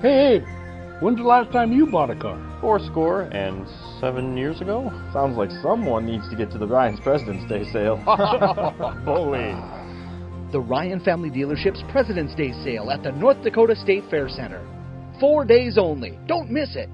Hey, when's the last time you bought a car? Four score and seven years ago? Sounds like someone needs to get to the Ryan's President's Day sale. Bully. The Ryan Family Dealership's President's Day sale at the North Dakota State Fair Center. Four days only. Don't miss it.